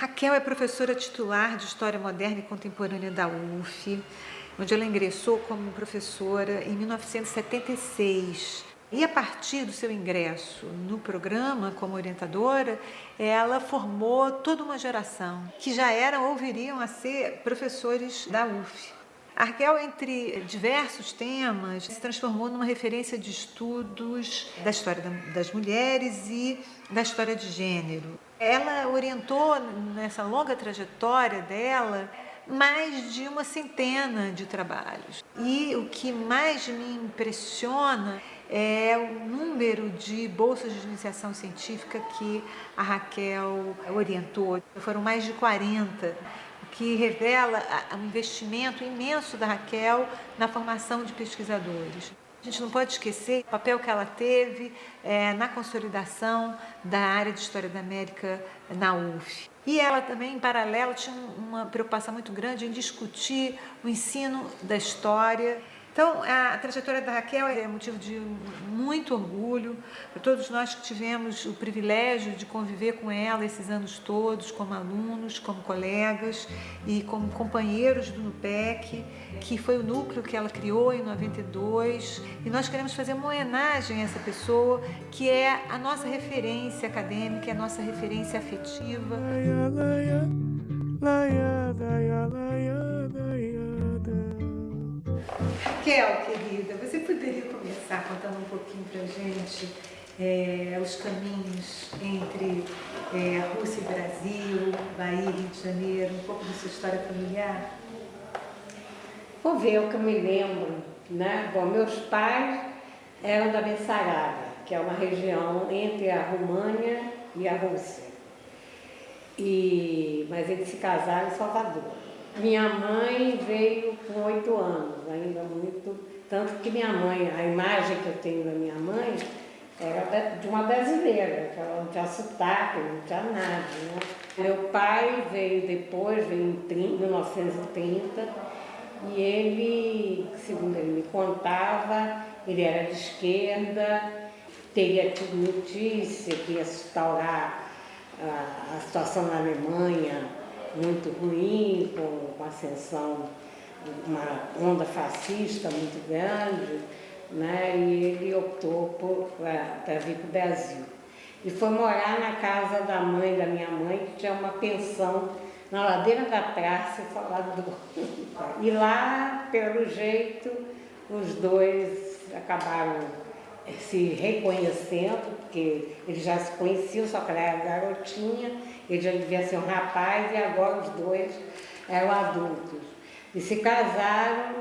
Raquel é professora titular de História Moderna e Contemporânea da UF, onde ela ingressou como professora em 1976. E a partir do seu ingresso no programa como orientadora, ela formou toda uma geração que já eram ou viriam a ser professores da UF. A Raquel, entre diversos temas, se transformou numa referência de estudos da história das mulheres e da história de gênero. Ela orientou nessa longa trajetória dela mais de uma centena de trabalhos. E o que mais me impressiona é o número de bolsas de iniciação científica que a Raquel orientou. Foram mais de 40, o que revela o investimento imenso da Raquel na formação de pesquisadores. A gente não pode esquecer o papel que ela teve é, na consolidação da área de História da América na UF. E ela também, em paralelo, tinha uma preocupação muito grande em discutir o ensino da história então, a trajetória da Raquel é motivo de muito orgulho para todos nós que tivemos o privilégio de conviver com ela esses anos todos, como alunos, como colegas e como companheiros do NUPEC, que foi o núcleo que ela criou em 92. E nós queremos fazer uma homenagem a essa pessoa que é a nossa referência acadêmica, é a nossa referência afetiva. Raquel, querida, você poderia começar contando um pouquinho para a gente é, os caminhos entre é, Rússia e Brasil, Bahia, Rio de Janeiro, um pouco da sua história familiar? Vou ver o que eu me lembro, né? Bom, meus pais eram da Bessarabia, que é uma região entre a România e a Rússia. E, mas eles se casaram em Salvador. Minha mãe veio com oito anos, ainda muito, tanto que minha mãe, a imagem que eu tenho da minha mãe era de uma brasileira, que ela não tinha sotaque, não tinha nada. Né? Meu pai veio depois, veio em 30, 1930, e ele, segundo ele me contava, ele era de esquerda, teria tido notícia que ia a, a situação na Alemanha muito ruim, com, com a ascensão, uma onda fascista muito grande, né? e ele optou para vir para o Brasil. E foi morar na casa da mãe da minha mãe, que tinha uma pensão na ladeira da praça, Salvador. E lá, pelo jeito, os dois acabaram se reconhecendo, porque eles já se conheciam, só que ela era garotinha, ele já devia ser um rapaz e agora os dois eram adultos. E se casaram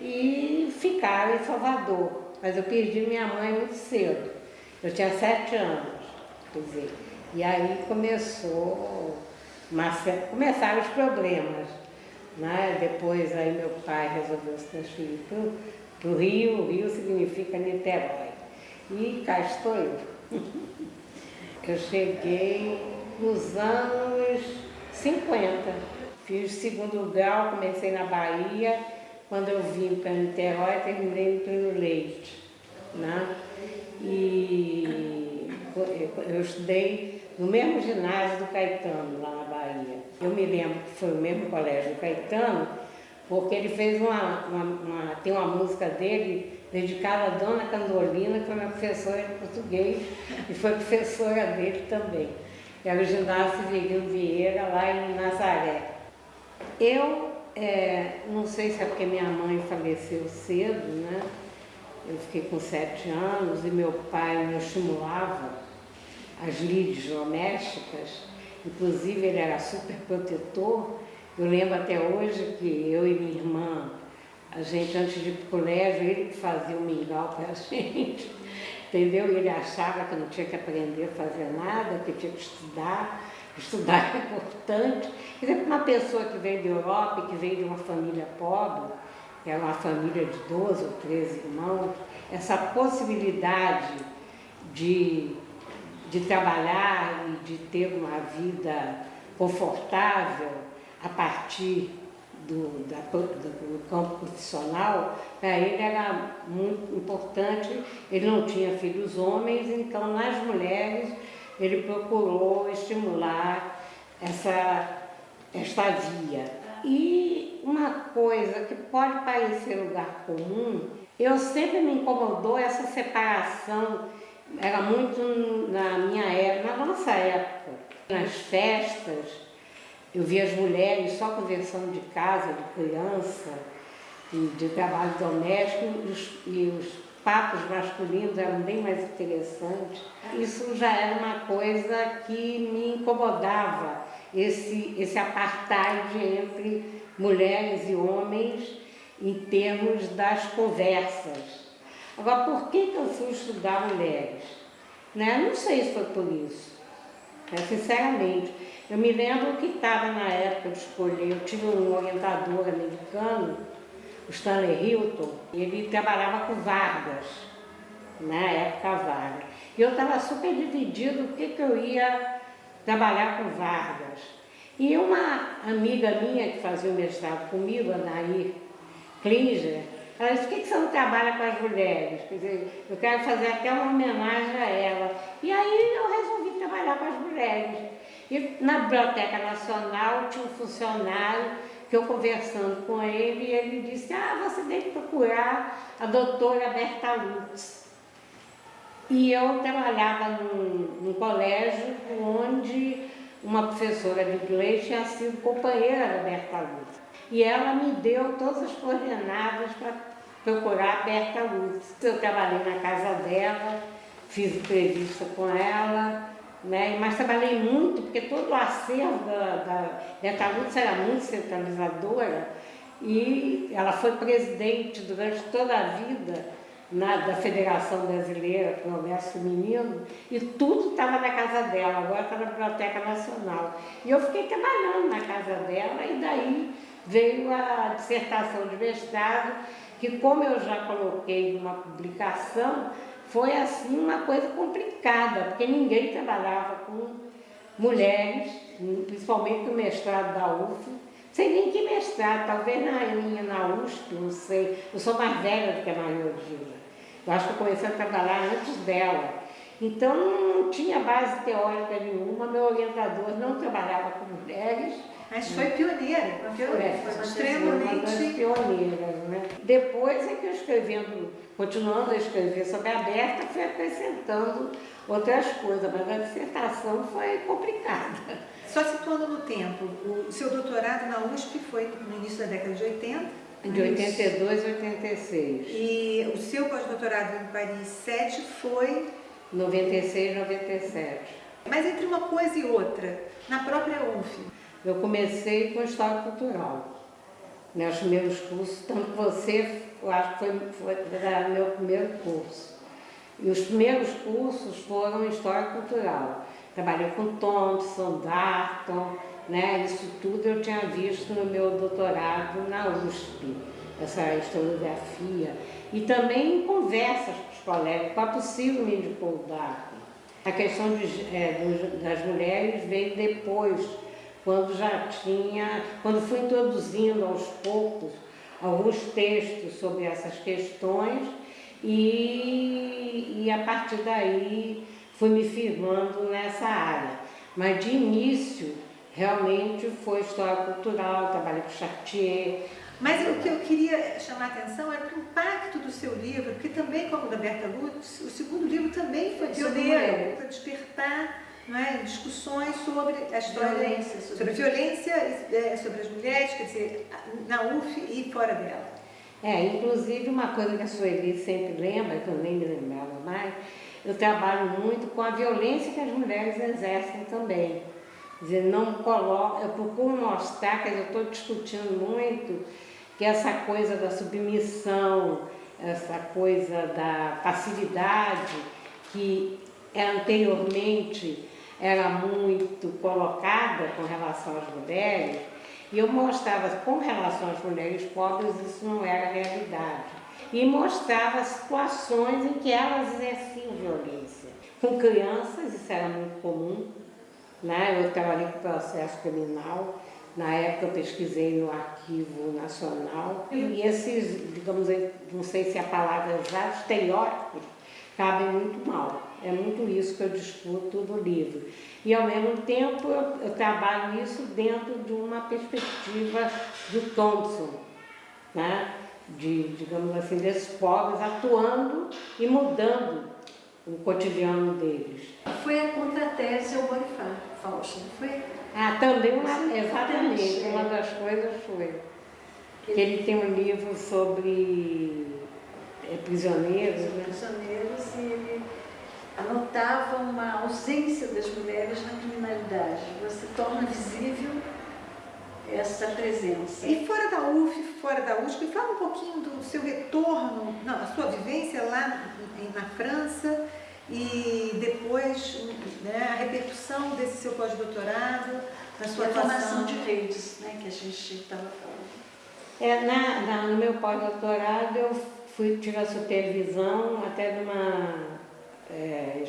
e ficaram em Salvador. Mas eu perdi minha mãe muito cedo. Eu tinha sete anos, quer dizer. E aí começou, começaram os problemas. Né? Depois aí meu pai resolveu se transferir para o Rio, o Rio significa Niterói. E cá estou eu. Eu cheguei nos anos 50. Fiz segundo grau, comecei na Bahia, quando eu vim para Niterói, terminei no Pleno Leite. Né? E eu estudei no mesmo ginásio do Caetano, lá na Bahia. Eu me lembro que foi o mesmo colégio do Caetano, porque ele fez uma, uma, uma tem uma música dele dedicada à Dona Candolina, que foi minha professora de português e foi professora dele também era o ginásio Severino Vieira, lá em Nazaré. Eu, é, não sei se é porque minha mãe faleceu cedo, né? Eu fiquei com sete anos e meu pai me estimulava as lides domésticas, inclusive ele era super protetor. Eu lembro até hoje que eu e minha irmã, a gente antes de ir para o colégio, ele que fazia o mingau para a gente entendeu? Ele achava que não tinha que aprender a fazer nada, que tinha que estudar, estudar é importante. Quer dizer, uma pessoa que veio da Europa e que veio de uma família pobre, era uma família de 12 ou 13 irmãos, essa possibilidade de, de trabalhar e de ter uma vida confortável a partir do, da, do campo profissional, para ele era muito importante, ele não tinha filhos homens, então nas mulheres ele procurou estimular essa, esta via. E uma coisa que pode parecer lugar comum, eu sempre me incomodou essa separação, era muito na minha época, na nossa época, nas festas, eu via as mulheres só conversando de casa, de criança, de trabalho doméstico, e os, e os papos masculinos eram bem mais interessantes. Isso já era uma coisa que me incomodava, esse, esse apartheid entre mulheres e homens em termos das conversas. Agora, por que, que eu fui estudar mulheres? Né? Não sei se foi por isso, né? sinceramente. Eu me lembro que estava na época de escolher, eu tive um orientador americano, o Stanley Hilton, ele trabalhava com Vargas, na época Vargas. E eu estava super dividido o que, que eu ia trabalhar com Vargas. E uma amiga minha que fazia o mestrado comigo, a Nair Klinger, ela disse, por que, que você não trabalha com as mulheres? Quer dizer, eu quero fazer até uma homenagem a ela. E aí eu resolvi trabalhar com as mulheres. E na Biblioteca Nacional tinha um funcionário que eu conversando com ele, ele disse, ah, você deve procurar a doutora Berta Lutz. E eu trabalhava num, num colégio onde uma professora de inglês tinha sido companheira da Berta Lutz. E ela me deu todas as coordenadas para procurar a Berta Lutz. Eu trabalhei na casa dela, fiz entrevista com ela, né? mas trabalhei muito, porque todo o acervo da, da Lutz era muito centralizadora e ela foi presidente durante toda a vida na, da Federação Brasileira Comércio Feminino e tudo estava na casa dela, agora está na Biblioteca Nacional. E eu fiquei trabalhando na casa dela e daí veio a dissertação de mestrado, que como eu já coloquei numa publicação, foi assim uma coisa complicada, porque ninguém trabalhava com mulheres, principalmente o mestrado da UF, sei nem que mestrado, talvez na minha, na USP, não sei. Eu sou mais velha do que a Maria Odila. Eu acho que eu comecei a trabalhar antes dela. Então não tinha base teórica nenhuma, meu orientador não trabalhava com mulheres, mas foi pioneira, foi, pioneira, foi, foi extremamente... Né? Depois é que eu escrevendo, continuando a escrever sobre a Berta, fui acrescentando outras coisas, mas a dissertação foi complicada. Só situando no tempo, o seu doutorado na USP foi no início da década de 80? De 82 a 86. E o seu pós-doutorado em Paris 7 foi? 96, 97. Mas entre uma coisa e outra, na própria UF, eu comecei com História Cultural. Meus primeiros cursos, tanto você, eu acho que foi, foi meu primeiro curso. E os primeiros cursos foram História Cultural. Trabalhei com Thompson, Darton, né? isso tudo eu tinha visto no meu doutorado na USP, essa historiografia. E também em conversas com os colegas, a possível me indicou o Darton. A questão de, é, das mulheres veio depois, quando já tinha, quando fui introduzindo aos poucos alguns textos sobre essas questões e, e a partir daí fui me firmando nessa área. Mas de início, realmente foi história cultural, trabalhei com Chartier. Mas o que eu queria chamar a atenção era o impacto do seu livro, porque também, como o da Berta Lutz, o segundo livro também foi pioneiro para despertar é, discussões sobre a história, violência, sobre, sobre violência, é, sobre as mulheres, quer dizer, na UF e fora dela. É, inclusive uma coisa que a Sueli sempre lembra, que eu nem me lembrava mais, eu trabalho muito com a violência que as mulheres exercem também. Quer dizer, não coloco, eu procuro mostrar, quer dizer, eu estou discutindo muito que essa coisa da submissão, essa coisa da passividade, que anteriormente era muito colocada com relação às mulheres, e eu mostrava com relação às mulheres pobres isso não era realidade. E mostrava situações em que elas exerciam violência. Com crianças, isso era muito comum. Né? Eu trabalhei com processo criminal, na época eu pesquisei no Arquivo Nacional. E esses, digamos, não sei se a palavra exata, estereótipos, cabem muito mal. É muito isso que eu discuto no livro. E, ao mesmo tempo, eu, eu trabalho isso dentro de uma perspectiva do Thompson, né? de, digamos assim, desses pobres atuando e mudando o cotidiano deles. Foi a contratese ao Fausto, não foi? Ah, também, uma, exatamente, uma das coisas foi que ele tem um livro sobre é, prisioneiros. Né? Prisioneiros e ele anotava uma ausência das mulheres na criminalidade. Você torna visível essa presença. E fora da UF, fora da USP, fala um pouquinho do seu retorno, não, a sua vivência lá na França e depois né, a repercussão desse seu pós-doutorado, na sua e a formação de redes, né, que a gente estava falando. É, na, na, no meu pós-doutorado eu fui tirar supervisão até de uma, é,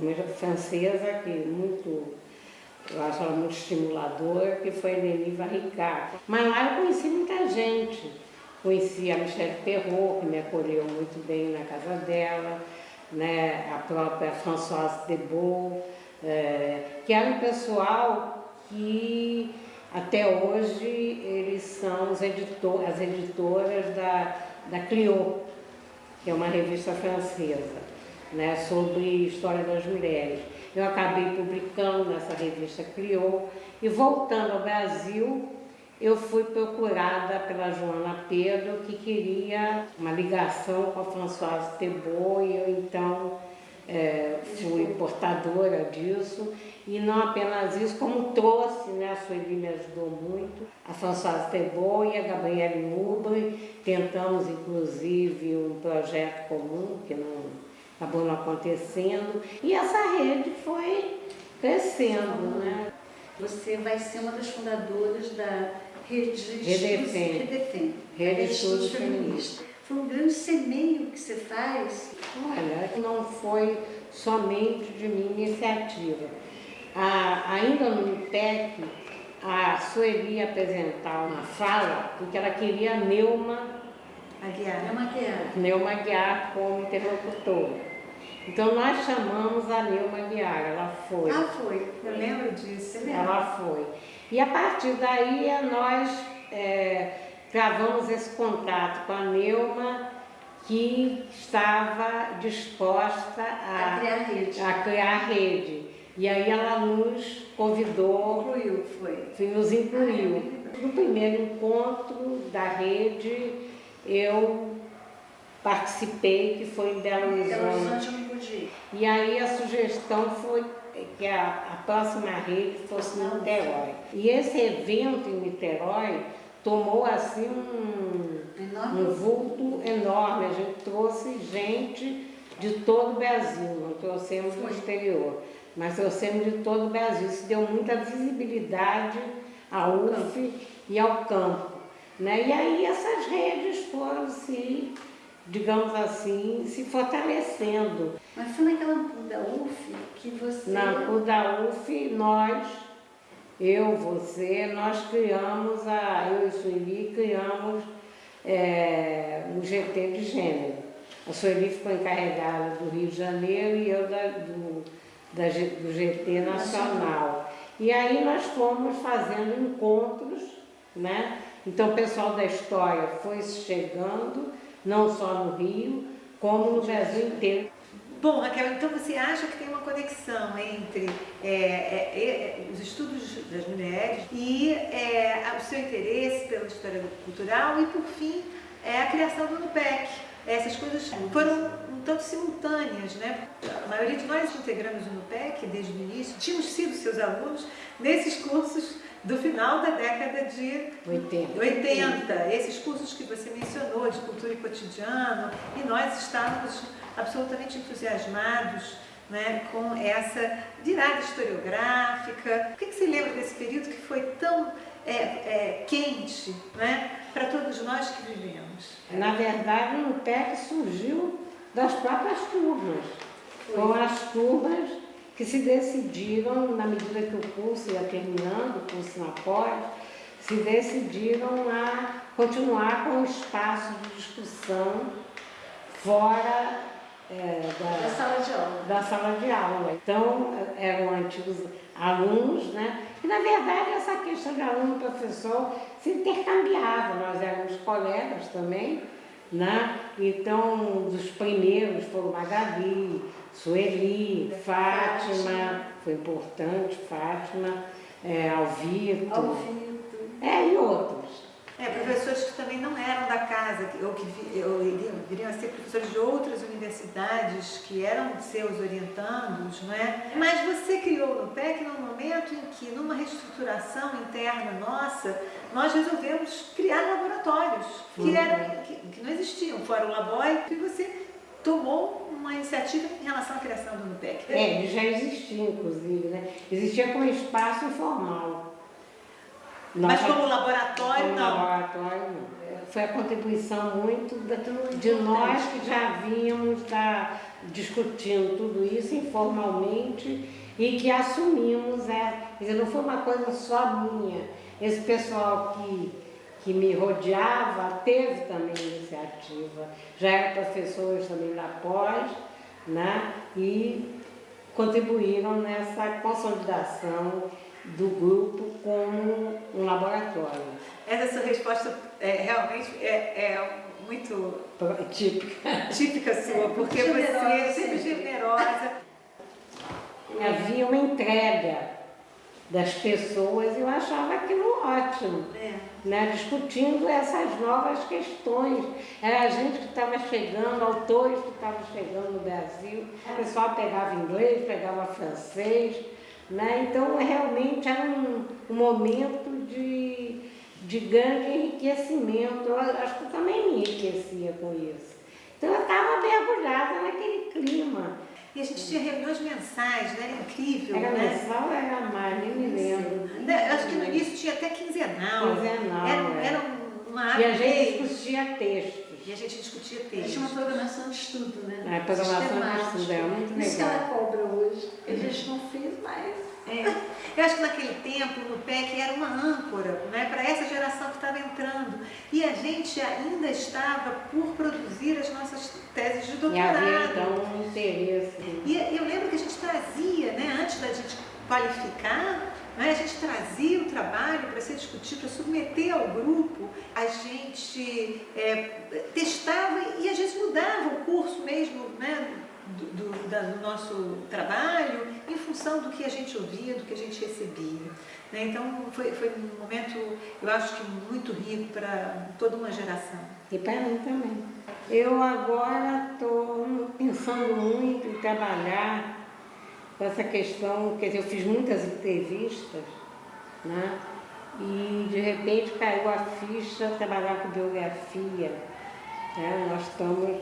uma francesa que muito eu acho ela muito estimuladora, que foi Nelly Ricard. Mas lá eu conheci muita gente. Conheci a Michelle Perrault, que me acolheu muito bem na casa dela, né? a própria Françoise Debou, é, que era um pessoal que até hoje eles são os editor, as editoras da, da Clio, que é uma revista francesa, né? sobre história das mulheres. Eu acabei publicando nessa revista Criou e voltando ao Brasil, eu fui procurada pela Joana Pedro, que queria uma ligação com a Françoise Tebot, e eu então é, fui portadora disso. E não apenas isso, como trouxe, né, a Sueli me ajudou muito, a Françoise Tebot e a Gabriele Nubre, tentamos inclusive um projeto comum, que não acabou não acontecendo. E essa rede foi crescendo, né? Você vai ser uma das fundadoras da Rede de. Redefem. Rede de Estudos Feministas. Foi um grande semeio que você faz. Olha, não foi somente de minha iniciativa. Ah, ainda no IPEC, a Sueli apresentar uma fala, porque ela queria a Neuma Aguiar. Neuma Aguiar. Neuma Aguiar como interlocutora. Então nós chamamos a Neuma Aguiar, ela foi. Ah, foi, eu lembro disso. Você ela foi. E a partir daí nós é, gravamos esse contato com a Neuma, que estava disposta a, a criar rede. A criar rede. E aí ela nos convidou. Incluiu, foi. Nos incluiu. Ah, no primeiro encontro da rede, eu participei, que foi em Belo Horizonte. Pude E aí a sugestão foi que a, a próxima rede fosse em Niterói. E esse evento em Niterói tomou assim um, um vulto enorme. A gente trouxe gente de todo o Brasil, não trouxemos do exterior, mas trouxemos de todo o Brasil. Isso deu muita visibilidade à UF e ao campo. Né? E aí essas redes foram se digamos assim, se fortalecendo. Mas foi naquela da UF que você... Na da UF, nós, eu, você, nós criamos, a, eu e Sueli criamos é, um GT de gênero. A Sueli ficou encarregada do Rio de Janeiro e eu da, do, da, do GT nacional. E aí nós fomos fazendo encontros, né? Então o pessoal da história foi chegando, não só no Rio, como no Brasil inteiro. Bom, Raquel, então você acha que tem uma conexão entre é, é, é, os estudos das mulheres e é, o seu interesse pela história cultural e, por fim, é a criação do NUPEC. Essas coisas foram um tanto simultâneas, né? A maioria de nós integramos o NUPEC desde o início, tínhamos sido seus alunos nesses cursos do final da década de 80. 80. Esses cursos que você mencionou, de cultura e cotidiano, e nós estávamos absolutamente entusiasmados né, com essa virada historiográfica. O que, que você lembra desse período que foi tão é, é, quente né, para todos nós que vivemos? Na verdade, o PEC surgiu das próprias turmas, com as turmas que se decidiram, na medida que o curso ia terminando, o curso na pós, se decidiram a continuar com o espaço de discussão fora é, da, da, sala de aula. da sala de aula. Então, eram antigos alunos, né? E, na verdade, essa questão de aluno-professor se intercambiava. Nós éramos colegas também, né? Então, dos primeiros foram Magali, Sueli, Fátima, foi importante, Fátima, é, Alvito, Alvito. É, e outros. É, professores que também não eram da casa, ou que viriam a ser professores de outras universidades, que eram seus orientandos, não é? Mas você criou no PEC num momento em que, numa reestruturação interna nossa, nós resolvemos criar laboratórios, que, uhum. eram, que, que não existiam, fora o Laboy, e você tomou uma iniciativa em relação à criação do NUPEC. É, ele já existia, inclusive, né? Existia como espaço informal. Mas como laboratório, como não? laboratório, não. Foi a contribuição muito de nós que já vínhamos da, discutindo tudo isso informalmente e que assumimos, é, quer dizer, não foi uma coisa só minha. Esse pessoal que, que me rodeava teve também iniciativa, já eram professores também da pós, né? e contribuíram nessa consolidação do grupo como um laboratório. Essa sua resposta é, realmente é, é muito típica, típica sua, porque generosa, você é sempre generosa. Havia uma entrega das pessoas e eu achava aquilo ótimo, é. né? discutindo essas novas questões. Era a gente que estava chegando, autores que estavam chegando no Brasil, o pessoal pegava inglês, pegava francês, né? Então, realmente era um, um momento de, de grande enriquecimento. Eu acho que eu também me enriquecia com isso. Então, eu estava mergulhada naquele clima. E a gente tinha reuniões mensais, né? Era incrível, era né? mensal era mais, nem me lembro. Né, acho que no início tinha até quinzenal. Quinzenal, Era, é. era uma E a gente discutia textos. E a gente discutia textos. Tinha uma programação de estudo, né? É, programação de estudo, é muito legal. Isso que ela cobra hoje. A gente não fez mais. É. Eu acho que naquele tempo no PEC era uma âncora né, para essa geração que estava entrando. E a gente ainda estava por produzir as nossas teses de doutorado. E havia então um interesse. E eu lembro que a gente trazia, né, antes da gente qualificar, né, a gente trazia o trabalho para ser discutido, para submeter ao grupo, a gente é, testava e às vezes mudava o curso mesmo, né, do, do, da, do, nosso trabalho em função do que a gente ouvia, do que a gente recebia. Né? Então foi, foi um momento, eu acho que muito rico para toda uma geração. E para mim também. Eu agora estou pensando muito em trabalhar essa questão, quer dizer, eu fiz muitas entrevistas, né? e de repente caiu a ficha trabalhar com biografia. Né? Nós estamos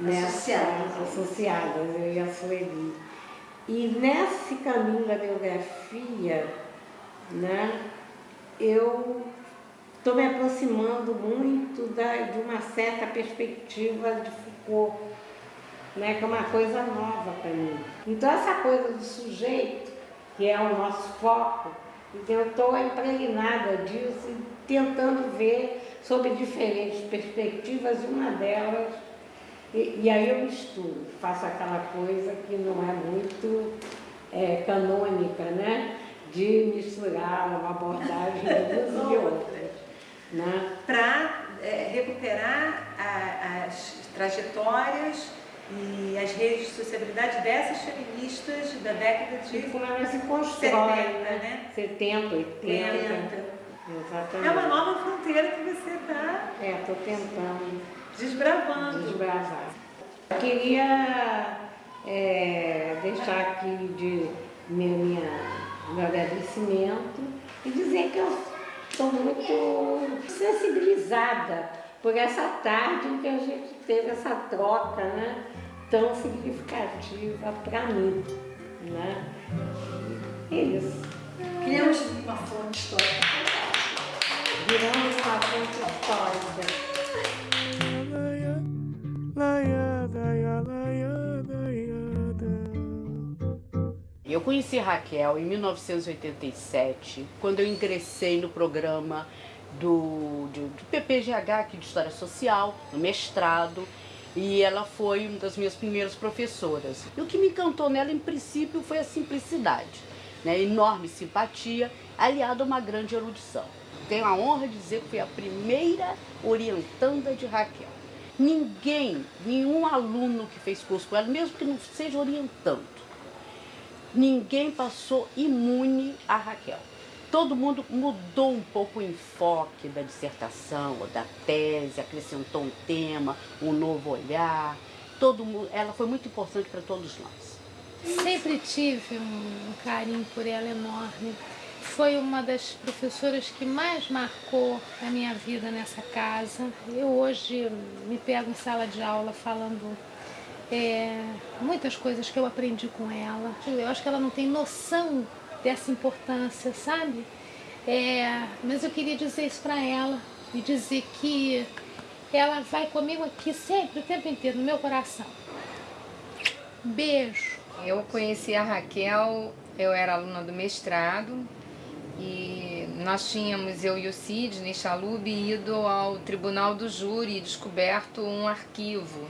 associadas. associadas, eu e a Sueli. E nesse caminho da biografia, né, eu estou me aproximando muito da, de uma certa perspectiva de Foucault, né, que é uma coisa nova para mim. Então essa coisa do sujeito, que é o nosso foco, então eu estou impregnada disso e tentando ver sobre diferentes perspectivas, e uma delas e, e, aí eu misturo, faço aquela coisa que não é muito é, canônica, né? De misturar uma abordagem de umas e outras. Né? Para é, recuperar a, as trajetórias e as redes de sociabilidade dessas feministas da década de como ela se constrói, 70, né? 70, 80. 80. Exatamente. É uma nova fronteira que você está. É, estou tentando. Desbravando. Desbravar. Queria é, deixar aqui de minha, minha, meu agradecimento e dizer que eu estou muito sensibilizada por essa tarde em que a gente teve essa troca né, tão significativa para mim. Né? É isso. Criamos uma fonte histórica Viramos uma fonte histórica. Eu conheci Raquel em 1987, quando eu ingressei no programa do, do, do PPGH, aqui de História Social, no mestrado, E ela foi uma das minhas primeiras professoras. E o que me encantou nela, em princípio, foi a simplicidade, né? enorme simpatia, aliada a uma grande erudição. Tenho a honra de dizer que fui a primeira orientanda de Raquel. Ninguém, nenhum aluno que fez curso com ela, mesmo que não seja orientando, ninguém passou imune a Raquel. Todo mundo mudou um pouco o enfoque da dissertação ou da tese, acrescentou um tema, um novo olhar. Todo mundo, ela foi muito importante para todos nós. Sempre tive um carinho por ela enorme. Foi uma das professoras que mais marcou a minha vida nessa casa. Eu hoje me pego em sala de aula falando é, muitas coisas que eu aprendi com ela. Eu acho que ela não tem noção dessa importância, sabe? É, mas eu queria dizer isso para ela e dizer que ela vai comigo aqui sempre, o tempo inteiro, no meu coração. Beijo. Eu conheci a Raquel, eu era aluna do mestrado e nós tínhamos, eu e o Sidney Chalub, ido ao tribunal do júri e descoberto um arquivo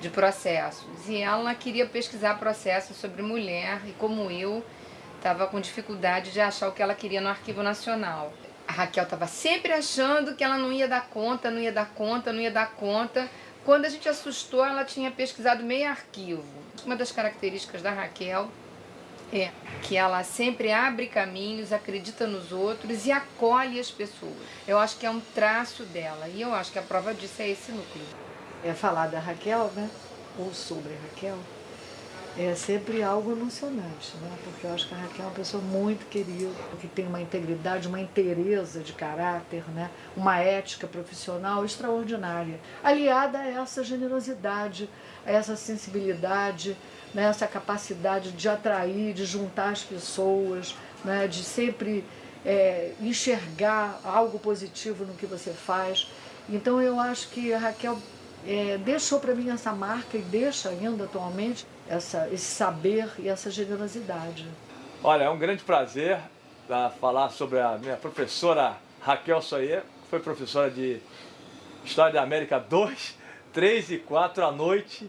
de processos. E ela queria pesquisar processos sobre mulher e como eu estava com dificuldade de achar o que ela queria no Arquivo Nacional. A Raquel estava sempre achando que ela não ia dar conta, não ia dar conta, não ia dar conta. Quando a gente assustou, ela tinha pesquisado meio arquivo. Uma das características da Raquel é que ela sempre abre caminhos, acredita nos outros e acolhe as pessoas. Eu acho que é um traço dela e eu acho que a prova disso é esse núcleo. É falar da Raquel, né? Ou sobre a Raquel, é sempre algo emocionante, né? Porque eu acho que a Raquel é uma pessoa muito querida, que tem uma integridade, uma inteireza de caráter, né? Uma ética profissional extraordinária, aliada a essa generosidade, a essa sensibilidade, né? essa capacidade de atrair, de juntar as pessoas, né? de sempre é, enxergar algo positivo no que você faz. Então eu acho que a Raquel é, deixou para mim essa marca e deixa ainda atualmente essa, esse saber e essa generosidade. Olha, é um grande prazer uh, falar sobre a minha professora Raquel Soyer, que foi professora de História da América 2, 3 e 4 à noite.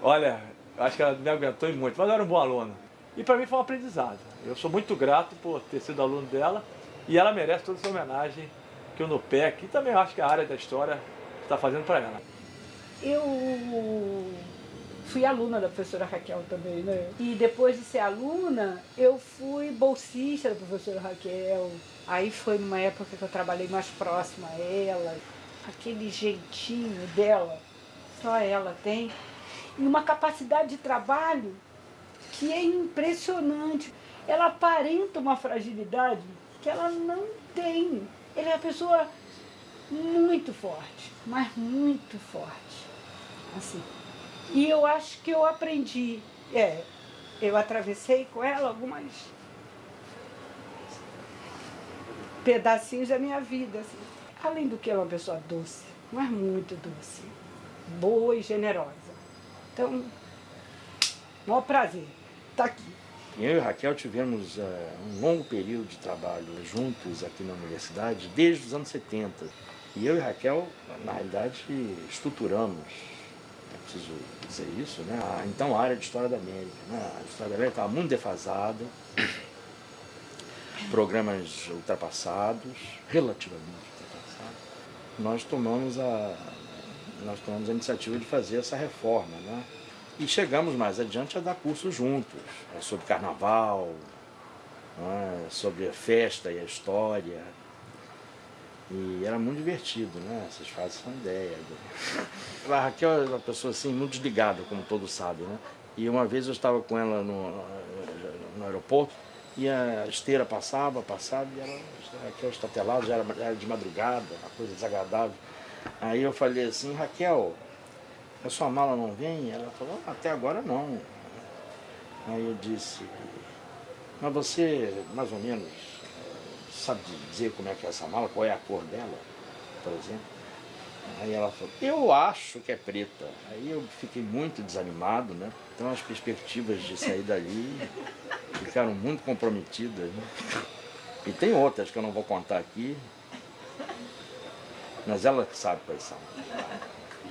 Olha, acho que ela me aguentou muito, mas eu era um bom aluno. E para mim foi um aprendizado. Eu sou muito grato por ter sido aluno dela e ela merece toda essa homenagem que o NUPEC e também acho que a área da história está fazendo para ela. Eu fui aluna da professora Raquel também, né? E depois de ser aluna, eu fui bolsista da professora Raquel. Aí foi numa época que eu trabalhei mais próxima a ela. Aquele jeitinho dela, só ela tem. E uma capacidade de trabalho que é impressionante. Ela aparenta uma fragilidade que ela não tem. Ela é uma pessoa muito forte, mas muito forte. Assim. E eu acho que eu aprendi, é, eu atravessei com ela algumas pedacinhos da minha vida. Assim. Além do que ela é uma pessoa doce, mas muito doce, boa e generosa. Então, maior prazer estar tá aqui. Eu e Raquel tivemos uh, um longo período de trabalho juntos aqui na universidade, desde os anos 70. E eu e Raquel, na realidade, estruturamos preciso dizer isso, né? então a área de História da América. Né? A História da América estava muito defasada, programas ultrapassados, relativamente ultrapassados. Nós tomamos a, nós tomamos a iniciativa de fazer essa reforma. Né? E chegamos mais adiante a dar cursos juntos, é, sobre carnaval, né? sobre a festa e a história, e era muito divertido, né? Vocês fazem uma ideia. A Raquel é uma pessoa assim, muito desligada, como todos sabem, né? E uma vez eu estava com ela no, no aeroporto e a esteira passava, passava e ela, a Raquel estatelada, já era, já era de madrugada, uma coisa desagradável. Aí eu falei assim, Raquel, a sua mala não vem? Ela falou, até agora não. Aí eu disse, mas você, mais ou menos, sabe dizer como é que é essa mala, qual é a cor dela, por exemplo? Aí ela falou, eu acho que é preta. Aí eu fiquei muito desanimado, né? Então as perspectivas de sair dali ficaram muito comprometidas. Né? E tem outras que eu não vou contar aqui, mas ela que sabe quais são.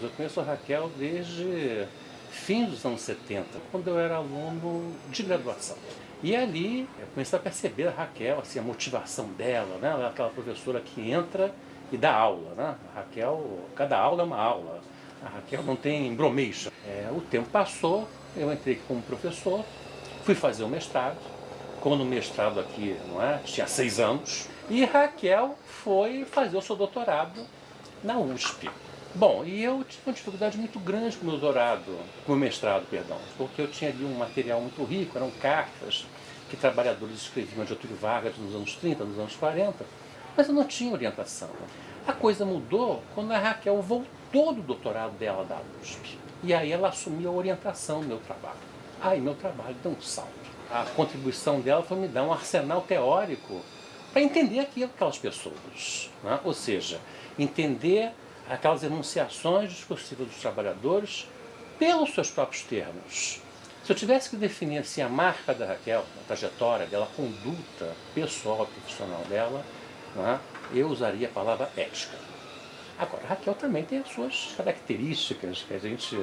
Eu conheço a Raquel desde fim dos anos 70, quando eu era aluno de graduação. E ali eu comecei a perceber a Raquel, assim, a motivação dela, né? Ela é aquela professora que entra e dá aula, né? A Raquel, cada aula é uma aula. A Raquel não tem bromation. É, o tempo passou, eu entrei como professor, fui fazer o mestrado, como no mestrado aqui, não é? Tinha seis anos. E Raquel foi fazer o seu doutorado na USP. Bom, e eu tive uma dificuldade muito grande com o meu doutorado, com o mestrado, perdão, porque eu tinha ali um material muito rico, eram cartas que trabalhadores escreviam de Getúlio Vargas nos anos 30, nos anos 40, mas eu não tinha orientação. A coisa mudou quando a Raquel voltou do doutorado dela da USP. E aí ela assumiu a orientação do meu trabalho. Aí meu trabalho deu um salto. A contribuição dela foi me dar um arsenal teórico para entender aquilo, aquelas pessoas. Né? Ou seja, entender aquelas enunciações discursivas dos trabalhadores pelos seus próprios termos. Se eu tivesse que definir assim, a marca da Raquel, a trajetória dela, a conduta pessoal profissional dela, né, eu usaria a palavra ética. Agora, a Raquel também tem as suas características, que a gente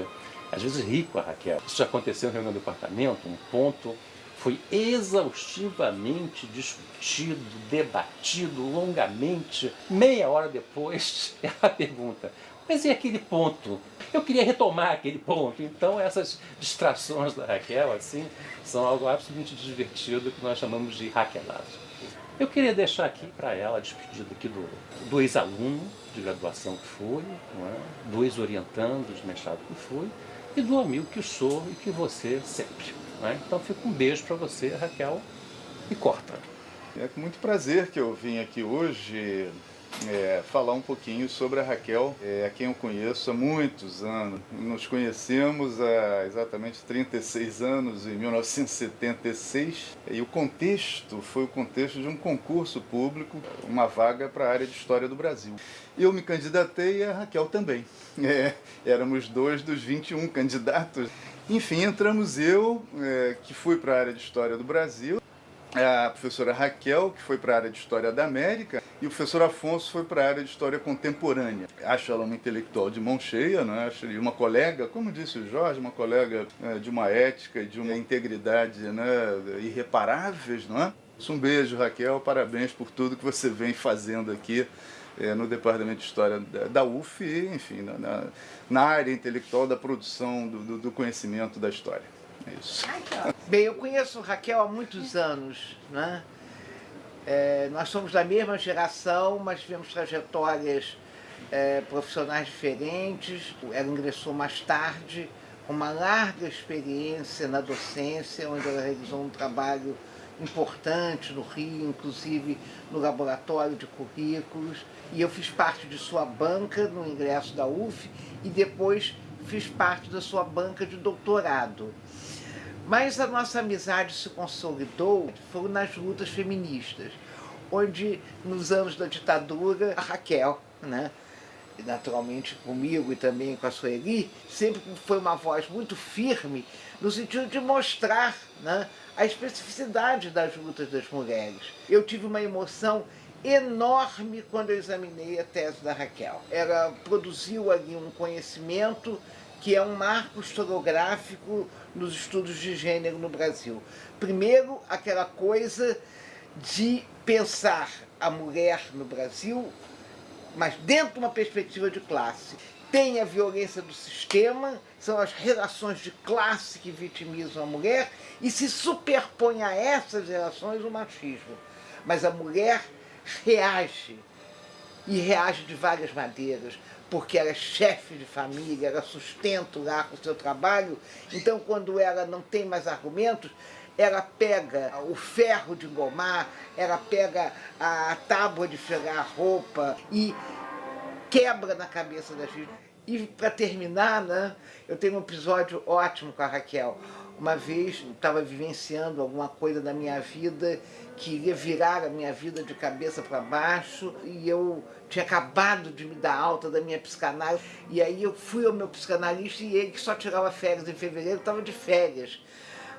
às vezes ri com a Raquel. Isso aconteceu em reunião do departamento, um ponto foi exaustivamente discutido, debatido longamente. Meia hora depois, ela pergunta, mas e aquele ponto? Eu queria retomar aquele ponto. Então essas distrações da Raquel, assim, são algo absolutamente divertido que nós chamamos de raquelagem. Eu queria deixar aqui para ela a despedida aqui do, do ex-aluno de graduação que fui, é? do ex-orientando de mestrado que fui, e do amigo que sou e que você sempre. Né? Então fica um beijo para você, Raquel, e corta. É com muito prazer que eu vim aqui hoje é, falar um pouquinho sobre a Raquel, é, a quem eu conheço há muitos anos. Nos conhecemos há exatamente 36 anos, em 1976, e o contexto foi o contexto de um concurso público, uma vaga para a área de História do Brasil. Eu me candidatei e a Raquel também. É, éramos dois dos 21 candidatos. Enfim, entramos eu, é, que fui para a área de História do Brasil, a professora Raquel, que foi para a área de História da América, e o professor Afonso foi para a área de História Contemporânea. Acho ela uma intelectual de mão cheia, né? acho uma colega, como disse o Jorge, uma colega é, de uma ética de uma integridade né, irreparáveis. Não é? Um beijo, Raquel, parabéns por tudo que você vem fazendo aqui é, no Departamento de História da, da UF e, enfim, na, na, área intelectual da produção do, do, do conhecimento da história. É isso. Bem, eu conheço Raquel há muitos anos, né? É, nós somos da mesma geração, mas tivemos trajetórias é, profissionais diferentes. Ela ingressou mais tarde, com uma larga experiência na docência, onde ela realizou um trabalho importante no Rio, inclusive no laboratório de currículos. E eu fiz parte de sua banca no ingresso da UF e depois fiz parte da sua banca de doutorado. Mas a nossa amizade se consolidou foi nas lutas feministas, onde nos anos da ditadura, a Raquel, né, naturalmente comigo e também com a Sueli, sempre foi uma voz muito firme no sentido de mostrar né, a especificidade das lutas das mulheres. Eu tive uma emoção enorme quando eu examinei a tese da Raquel. Ela produziu ali um conhecimento que é um marco historiográfico nos estudos de gênero no Brasil. Primeiro, aquela coisa de pensar a mulher no Brasil, mas dentro de uma perspectiva de classe. Tem a violência do sistema, são as relações de classe que vitimizam a mulher, e se superpõe a essas relações o machismo. Mas a mulher reage, e reage de várias maneiras, porque ela é chefe de família, ela sustenta lá com o seu trabalho, então quando ela não tem mais argumentos, ela pega o ferro de engomar, ela pega a tábua de fregar roupa e quebra na cabeça das vítimas. E para terminar, né, eu tenho um episódio ótimo com a Raquel. Uma vez estava vivenciando alguma coisa da minha vida que iria virar a minha vida de cabeça para baixo e eu tinha acabado de me dar alta da minha psicanálise e aí eu fui ao meu psicanalista e ele que só tirava férias em fevereiro estava de férias.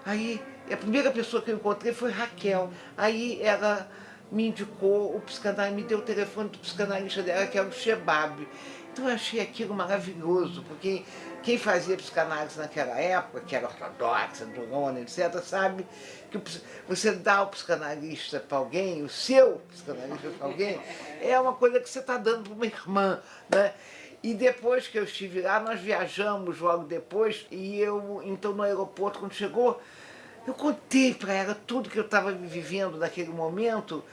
Aí a primeira pessoa que eu encontrei foi Raquel. Aí ela me indicou o psicanalista, me deu o telefone do psicanalista dela, que é o Shebab. Então eu achei aquilo maravilhoso, porque quem fazia psicanálise naquela época, que era ortodoxa, durona, etc., sabe que você dá o psicanalista para alguém, o seu psicanalista para alguém, é uma coisa que você está dando para uma irmã, né? E depois que eu estive lá, nós viajamos logo depois, e eu, então no aeroporto, quando chegou, eu contei para ela tudo que eu estava vivendo naquele momento,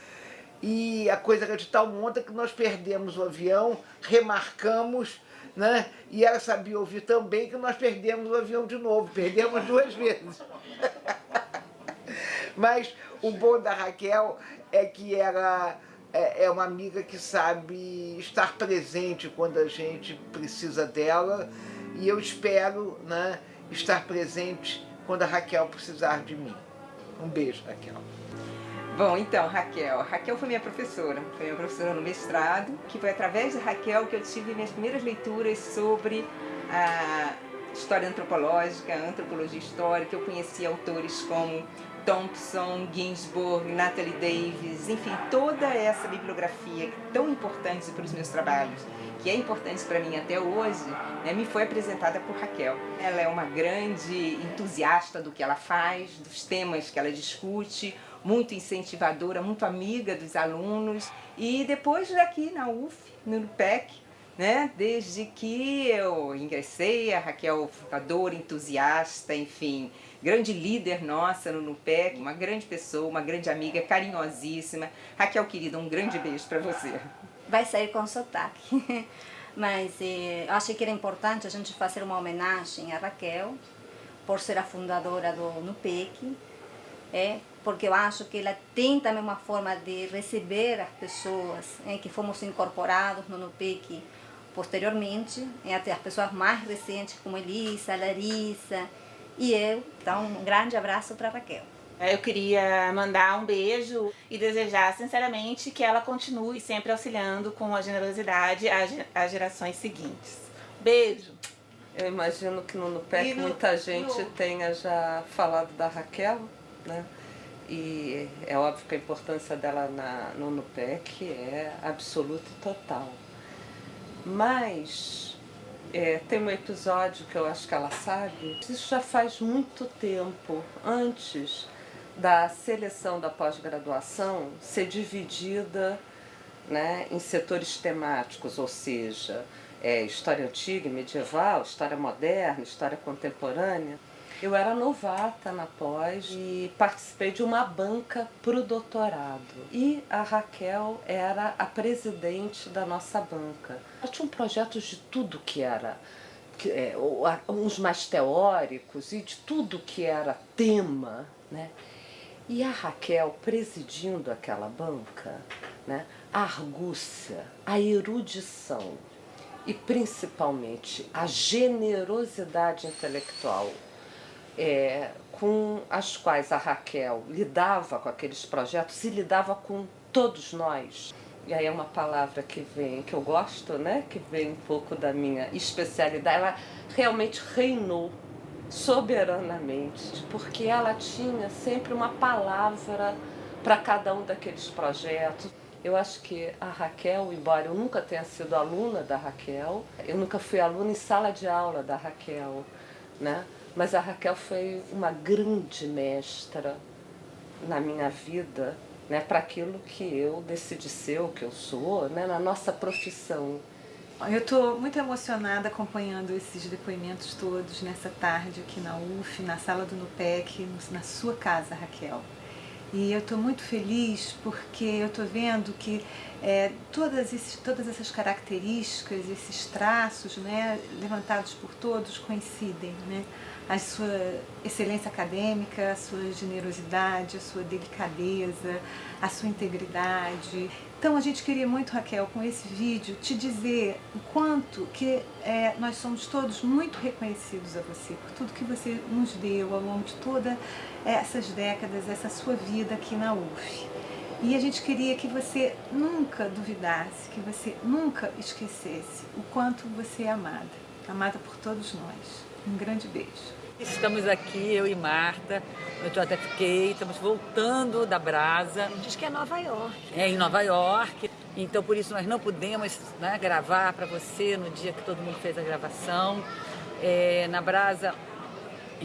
e a coisa era de tal monta que nós perdemos o avião, remarcamos, né? E ela sabia ouvir também que nós perdemos o avião de novo, perdemos duas vezes. Mas o bom da Raquel é que ela é, é uma amiga que sabe estar presente quando a gente precisa dela e eu espero né, estar presente quando a Raquel precisar de mim. Um beijo, Raquel. Bom, então, Raquel. Raquel foi minha professora, foi minha professora no mestrado, que foi através de Raquel que eu tive minhas primeiras leituras sobre a história antropológica, antropologia histórica. Eu conheci autores como Thompson, Ginsburg, Natalie Davis, enfim, toda essa bibliografia tão importante para os meus trabalhos, que é importante para mim até hoje, né, me foi apresentada por Raquel. Ela é uma grande entusiasta do que ela faz, dos temas que ela discute, muito incentivadora, muito amiga dos alunos. E depois daqui na UF, no PEC, né, desde que eu ingressei, a Raquel fundadora, entusiasta, enfim, grande líder nossa no NUPEC, uma grande pessoa, uma grande amiga, carinhosíssima. Raquel, querida, um grande beijo para você. Vai sair com sotaque. Mas eh, acho que era importante a gente fazer uma homenagem a Raquel, por ser a fundadora do NUPEC, é, porque eu acho que ela tem também uma forma de receber as pessoas é, que fomos incorporados no NUPEC posteriormente, é, até as pessoas mais recentes como Elisa, Larissa e eu. Então, um grande abraço para Raquel. Eu queria mandar um beijo e desejar sinceramente que ela continue sempre auxiliando com a generosidade as gerações seguintes. Beijo! Eu imagino que no NUPEC no, muita gente no... tenha já falado da Raquel, né? E é óbvio que a importância dela na, no NUPEC é absoluta e total. Mas é, tem um episódio que eu acho que ela sabe, isso já faz muito tempo, antes da seleção da pós-graduação ser dividida né, em setores temáticos, ou seja, é, história antiga e medieval, história moderna, história contemporânea. Eu era novata na pós e participei de uma banca para o doutorado. E a Raquel era a presidente da nossa banca. Ela tinha um projetos de tudo que era é, uns mais teóricos e de tudo que era tema, né? E a Raquel presidindo aquela banca, né? a argúcia, a erudição e principalmente a generosidade intelectual é, com as quais a Raquel lidava com aqueles projetos e lidava com todos nós. E aí é uma palavra que vem, que eu gosto, né? que vem um pouco da minha especialidade. Ela realmente reinou soberanamente, porque ela tinha sempre uma palavra para cada um daqueles projetos. Eu acho que a Raquel, embora eu nunca tenha sido aluna da Raquel, eu nunca fui aluna em sala de aula da Raquel, né? Mas a Raquel foi uma grande mestra na minha vida, né, para aquilo que eu decidi ser, o que eu sou, né, na nossa profissão. Eu estou muito emocionada acompanhando esses depoimentos todos nessa tarde aqui na UF, na sala do NUPEC, na sua casa, Raquel. E eu estou muito feliz porque eu estou vendo que é, todas, esses, todas essas características, esses traços né, levantados por todos coincidem. Né? a sua excelência acadêmica, a sua generosidade, a sua delicadeza, a sua integridade. Então a gente queria muito, Raquel, com esse vídeo, te dizer o quanto que é, nós somos todos muito reconhecidos a você, por tudo que você nos deu ao longo de todas essas décadas, essa sua vida aqui na UF. E a gente queria que você nunca duvidasse, que você nunca esquecesse o quanto você é amada, amada por todos nós. Um grande beijo. Estamos aqui, eu e Marta, no JFK, estamos voltando da Brasa. Diz que é Nova York. É, em Nova York. Então, por isso, nós não pudemos né, gravar para você no dia que todo mundo fez a gravação. É, na Brasa,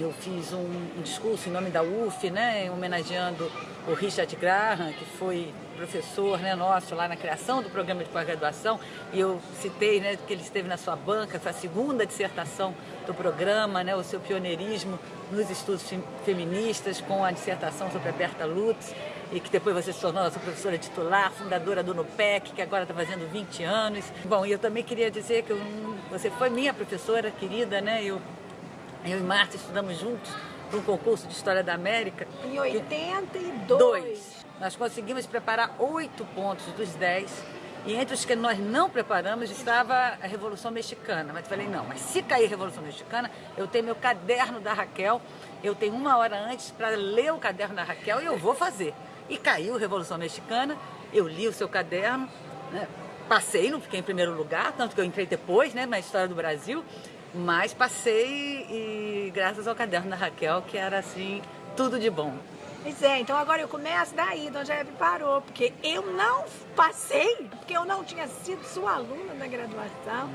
eu fiz um, um, discurso em nome da UF, né, homenageando o Richard Graham, que foi professor né, nosso lá na criação do programa de pós-graduação, e eu citei né, que ele esteve na sua banca, foi a segunda dissertação do programa, né, o seu pioneirismo nos estudos feministas, com a dissertação sobre a Berta Lutz, e que depois você se tornou nossa professora titular, fundadora do NUPEC, que agora está fazendo 20 anos. Bom, e eu também queria dizer que eu, você foi minha professora querida, né? Eu, eu e Marta estudamos juntos para um concurso de História da América. Em 82. Dois. Nós conseguimos preparar oito pontos dos dez e entre os que nós não preparamos estava a Revolução Mexicana. Mas eu falei, não, mas se cair a Revolução Mexicana, eu tenho meu caderno da Raquel, eu tenho uma hora antes para ler o caderno da Raquel e eu vou fazer. E caiu a Revolução Mexicana, eu li o seu caderno, né? passei, não fiquei em primeiro lugar, tanto que eu entrei depois né, na história do Brasil, mas passei e graças ao caderno da Raquel, que era assim, tudo de bom. Pois é, então agora eu começo daí, onde a parou, porque eu não passei, porque eu não tinha sido sua aluna na graduação.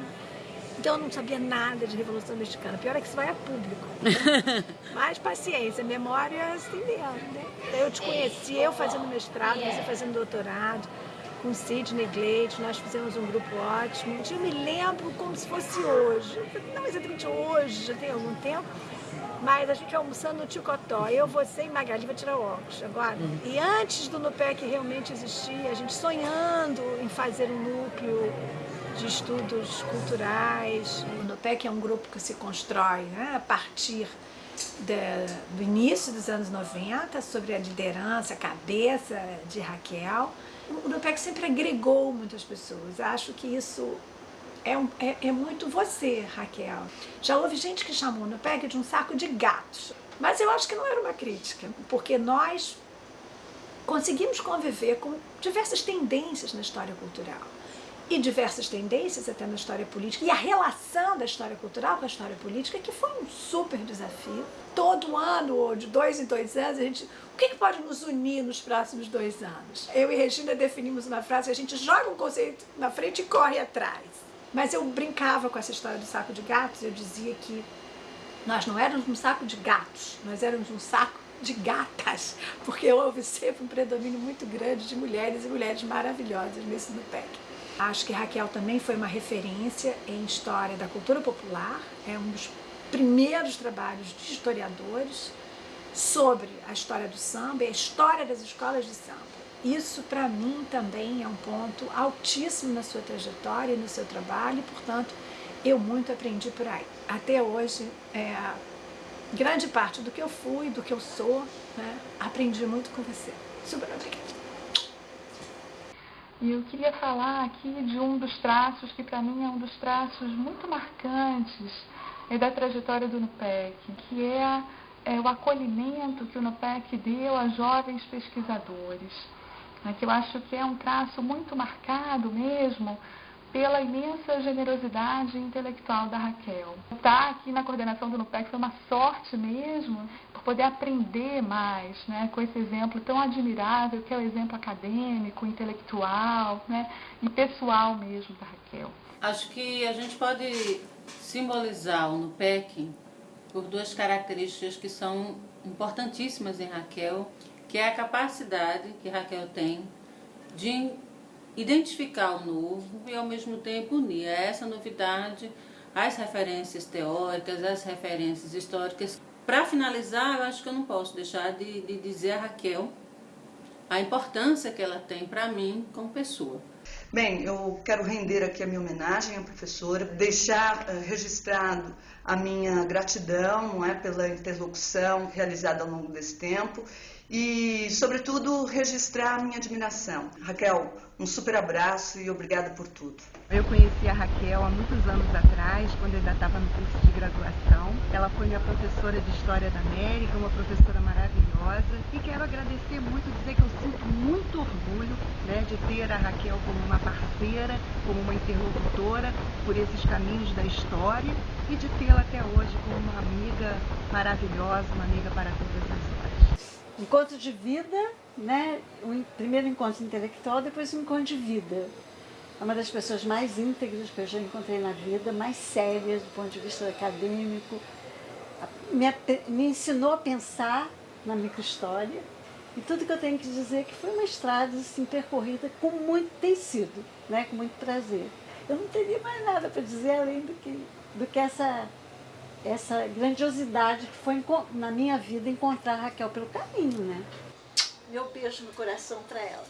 Então eu não sabia nada de Revolução Mexicana. Pior é que isso vai a público. Né? Mas paciência, memória assim mesmo, né? Eu te conheci, eu fazendo mestrado, você fazendo doutorado, com Sidney Glade, nós fizemos um grupo ótimo. Eu me lembro como se fosse hoje. Não exatamente hoje, já tem algum tempo. Mas a gente almoçando no Ticotó, eu, você e Magali, vai tirar o óculos agora. Uhum. E antes do NUPEC realmente existir, a gente sonhando em fazer um núcleo de estudos culturais. O NUPEC é um grupo que se constrói né, a partir de, do início dos anos 90, sobre a liderança, a cabeça de Raquel. O NUPEC sempre agregou muitas pessoas. Acho que isso é, um, é, é, muito você, Raquel. Já houve gente que chamou o NUPEC de um saco de gatos. Mas eu acho que não era uma crítica, porque nós conseguimos conviver com diversas tendências na história cultural e diversas tendências até na história política, e a relação da história cultural com a história política, que foi um super desafio. Todo ano, ou de dois em dois anos, a gente. O que, que pode nos unir nos próximos dois anos? Eu e Regina definimos uma frase a gente joga um conceito na frente e corre atrás. Mas eu brincava com essa história do saco de gatos, eu dizia que nós não éramos um saco de gatos, nós éramos um saco de gatas, porque houve sempre um predomínio muito grande de mulheres e mulheres maravilhosas nesse do PEC. Acho que Raquel também foi uma referência em história da cultura popular, é um dos primeiros trabalhos de historiadores sobre a história do samba e a história das escolas de samba. Isso, para mim, também é um ponto altíssimo na sua trajetória e no seu trabalho, e, portanto, eu muito aprendi por aí. Até hoje, é, grande parte do que eu fui, do que eu sou, né, aprendi muito com você. Super obrigada. E eu queria falar aqui de um dos traços que para mim é um dos traços muito marcantes é da trajetória do NUPEC, que é, é o acolhimento que o NUPEC deu a jovens pesquisadores, né, que eu acho que é um traço muito marcado mesmo pela imensa generosidade intelectual da Raquel. Estar aqui na coordenação do NUPEC foi uma sorte mesmo, poder aprender mais né, com esse exemplo tão admirável, que é o exemplo acadêmico, intelectual né, e pessoal mesmo da Raquel. Acho que a gente pode simbolizar o NUPEC por duas características que são importantíssimas em Raquel, que é a capacidade que Raquel tem de identificar o novo e ao mesmo tempo unir a essa novidade as referências teóricas, as referências históricas. Para finalizar, eu acho que eu não posso deixar de, de dizer a Raquel a importância que ela tem para mim como pessoa. Bem, eu quero render aqui a minha homenagem à professora, deixar uh, registrado a minha gratidão não é, pela interlocução realizada ao longo desse tempo e, sobretudo, registrar a minha admiração. Raquel, um super abraço e obrigada por tudo. Eu conheci a Raquel há muitos anos atrás, quando ainda estava no curso de graduação. Ela foi minha professora de História da América, uma professora maravilhosa. E quero agradecer muito, dizer que eu sinto muito orgulho né, de ter a Raquel como uma parceira, como uma interlocutora por esses caminhos da história e de tê-la até hoje como uma amiga maravilhosa, uma amiga para todas as horas. Encontro de vida, né? o primeiro encontro intelectual, depois o encontro de vida. É uma das pessoas mais íntegras que eu já encontrei na vida, mais sérias do ponto de vista acadêmico. Me, me ensinou a pensar na microhistória. E tudo que eu tenho que dizer é que foi uma estrada assim, percorrida com muito, tem sido, né? com muito prazer. Eu não teria mais nada para dizer além do que, do que essa, essa grandiosidade que foi na minha vida encontrar a Raquel pelo caminho. Né? Meu beijo no coração para ela.